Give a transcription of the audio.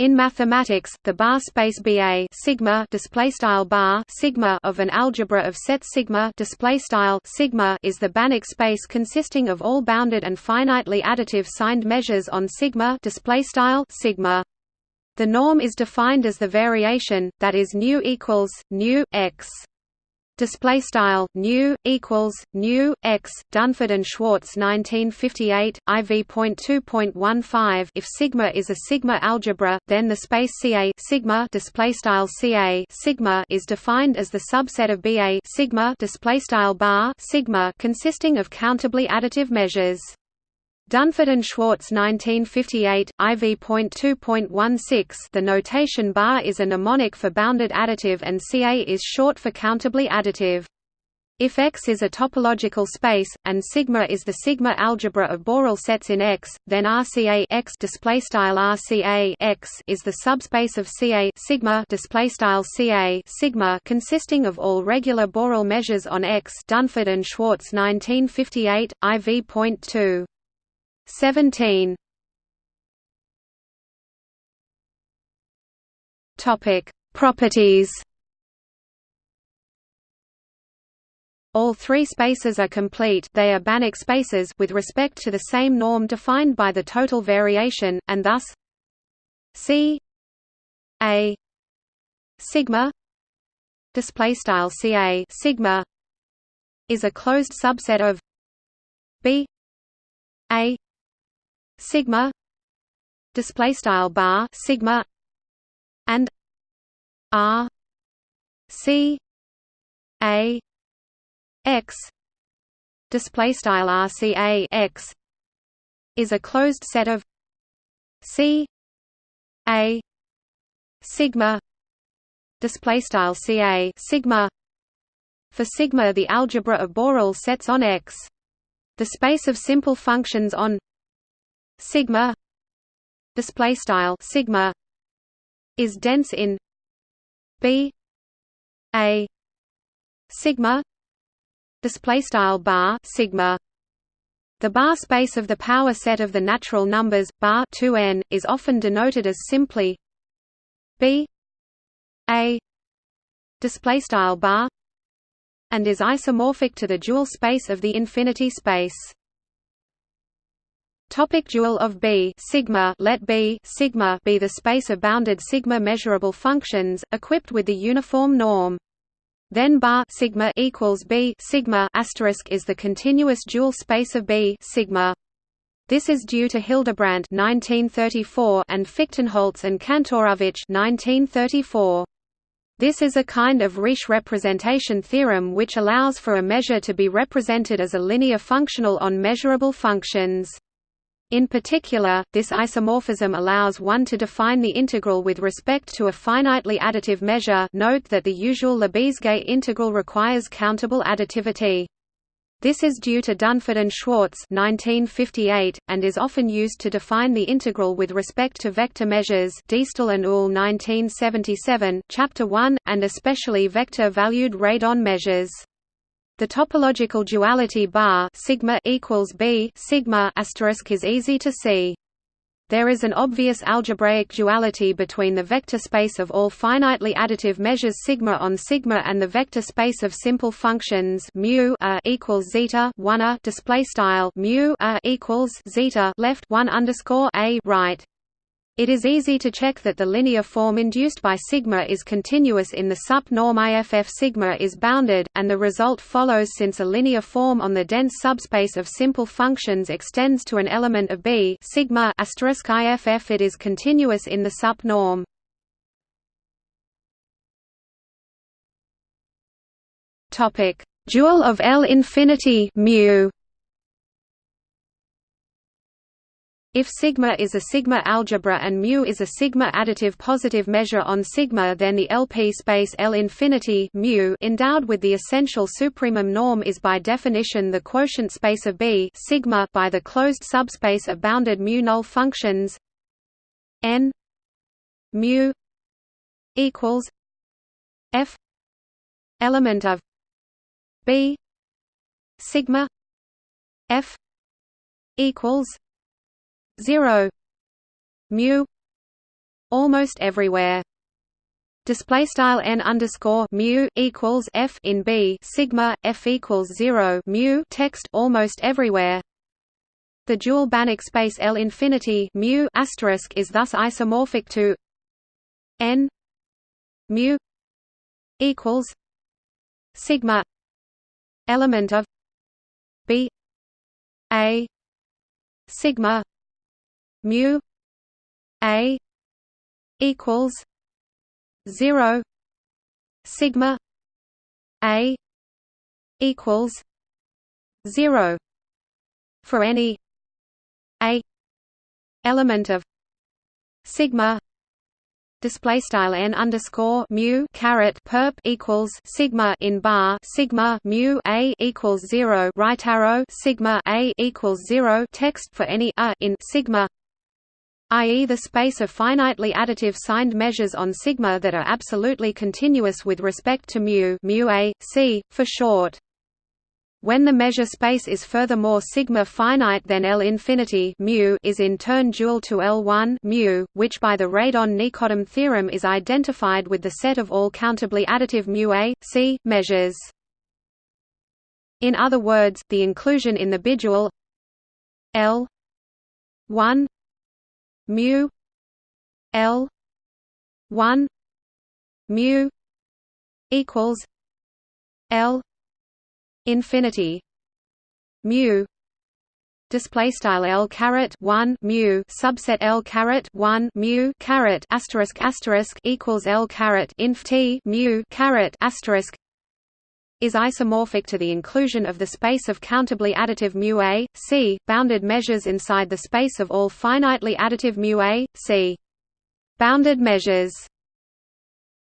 In mathematics, the bar space BA sigma display style bar sigma of an algebra of sets sigma display style sigma is the Banach space consisting of all bounded and finitely additive signed measures on sigma display style sigma. The norm is defined as the variation that is nu equals nu x display style nu equals nu x Dunford and Schwartz 1958 IV.2.15 if sigma is a sigma algebra then the space CA sigma display style CA sigma is defined as the subset of BA sigma display style bar sigma consisting of countably additive measures Dunford and Schwartz 1958, IV.2.16 The notation bar is a mnemonic for bounded additive and CA is short for countably additive. If X is a topological space, and sigma is the sigma algebra of Borel sets in X, then RCA X RCA X is the subspace of CA sigma CA sigma consisting of all regular Borel measures on X. Dunford and Schwartz 1958, IV.2 17 Topic Properties. All three spaces are complete. They are Banach spaces with respect to the same norm defined by the total variation, and thus C A sigma display style CA sigma is a closed subset of B A sigma display style bar sigma and r c a x display style rca x is a closed set of c a sigma display style ca sigma for sigma the algebra of Borel sets on X the space of simple functions on sigma display style sigma is dense in b a sigma display style bar sigma. The bar space of the power set of the natural numbers bar 2n is often denoted as simply b a display style bar and is isomorphic to the dual space of the infinity space Topic dual of B sigma let B sigma be the space of bounded sigma measurable functions equipped with the uniform norm. Then bar sigma equals B sigma asterisk is the continuous dual space of B sigma. This is due to Hildebrandt 1934 and Fichtenholz and Kantorovich 1934. This is a kind of Riesz representation theorem which allows for a measure to be represented as a linear functional on measurable functions. In particular, this isomorphism allows one to define the integral with respect to a finitely additive measure note that the usual Lebesgue integral requires countable additivity. This is due to Dunford and Schwartz 1958, and is often used to define the integral with respect to vector measures Diestel and Uhl 1977, Chapter 1, and especially vector-valued radon measures. The topological duality bar sigma equals b sigma asterisk is easy to see. There is an obvious algebraic duality between the vector space of all finitely additive measures sigma on sigma and the vector space of simple functions mu a equals zeta 1 a display style mu a equals zeta left 1 underscore a right. It is easy to check that the linear form induced by sigma is continuous in the sup norm IFF sigma is bounded, and the result follows since a linear form on the dense subspace of simple functions extends to an element of B sigma IFF it is continuous in the sup norm. Topic: Dual of L infinity mu If sigma is a sigma algebra and mu is a sigma additive positive measure on sigma then the LP space L infinity mu endowed with the essential supremum norm is by definition the quotient space of B sigma by the closed subspace of bounded mu null functions n mu equals f element of B sigma f equals 0 mu almost everywhere. Display style n underscore mu equals f in b sigma f equals zero mu text almost everywhere. The dual Banach space L infinity mu asterisk is thus isomorphic to n mu equals sigma element of b a sigma mu a equals 0 sigma a equals 0 for any a element of sigma display style n underscore mu caret perp equals sigma in bar sigma mu a equals zero right arrow sigma a equals zero text for any a in sigma i.e. the space of finitely additive signed measures on sigma that are absolutely continuous with respect to mu mu a c for short when the measure space is furthermore sigma finite then L infinity mu is in turn dual to L1 mu, which by the Radon-Nikodym theorem is identified with the set of all countably additive mu a, c measures. In other words, the inclusion in the bidual L 1 mu L 1 mu equals L infinity mu display style L caret 1 mu subset L caret 1 mu caret asterisk asterisk equals L caret inf T mu caret asterisk is isomorphic to the inclusion of the space of countably additive mu a, c, bounded measures inside the space of all finitely additive mu a, c. Bounded measures